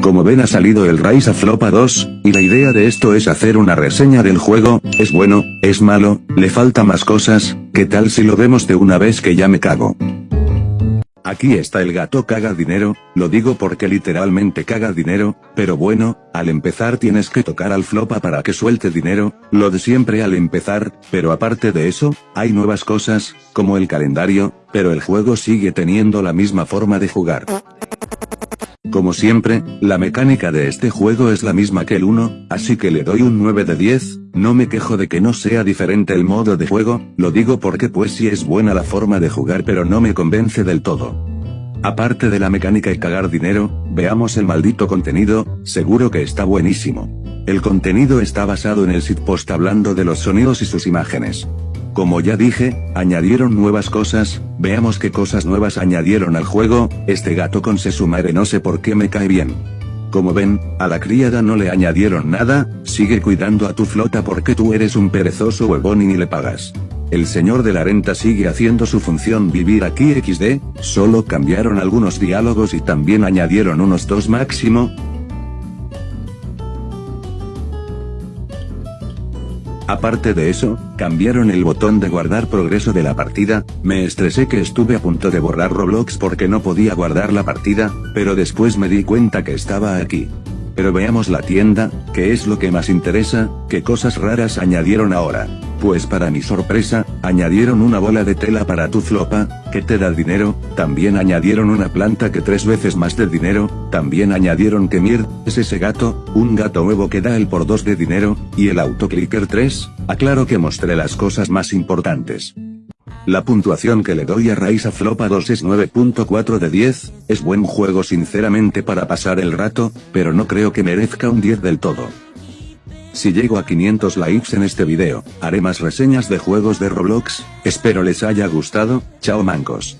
Como ven ha salido el Rise of Flopa 2, y la idea de esto es hacer una reseña del juego, es bueno, es malo, le falta más cosas, ¿qué tal si lo vemos de una vez que ya me cago? Aquí está el gato caga dinero, lo digo porque literalmente caga dinero, pero bueno, al empezar tienes que tocar al flopa para que suelte dinero, lo de siempre al empezar, pero aparte de eso, hay nuevas cosas, como el calendario, pero el juego sigue teniendo la misma forma de jugar. Como siempre, la mecánica de este juego es la misma que el 1, así que le doy un 9 de 10, no me quejo de que no sea diferente el modo de juego, lo digo porque pues sí es buena la forma de jugar pero no me convence del todo. Aparte de la mecánica y cagar dinero, veamos el maldito contenido, seguro que está buenísimo. El contenido está basado en el sitpost hablando de los sonidos y sus imágenes. Como ya dije, añadieron nuevas cosas, veamos qué cosas nuevas añadieron al juego, este gato con Sesumare no sé por qué me cae bien. Como ven, a la criada no le añadieron nada, sigue cuidando a tu flota porque tú eres un perezoso huevón y ni le pagas. El señor de la renta sigue haciendo su función vivir aquí XD, solo cambiaron algunos diálogos y también añadieron unos dos máximo, Aparte de eso, cambiaron el botón de guardar progreso de la partida, me estresé que estuve a punto de borrar Roblox porque no podía guardar la partida, pero después me di cuenta que estaba aquí. Pero veamos la tienda, que es lo que más interesa, qué cosas raras añadieron ahora. Pues para mi sorpresa, añadieron una bola de tela para tu flopa, que te da dinero, también añadieron una planta que tres veces más de dinero, también añadieron que Mir, es ese gato, un gato nuevo que da el por dos de dinero, y el autoclicker 3, aclaro que mostré las cosas más importantes. La puntuación que le doy a Raisa Flopa 2 es 9.4 de 10, es buen juego sinceramente para pasar el rato, pero no creo que merezca un 10 del todo. Si llego a 500 likes en este video, haré más reseñas de juegos de Roblox, espero les haya gustado, chao mancos.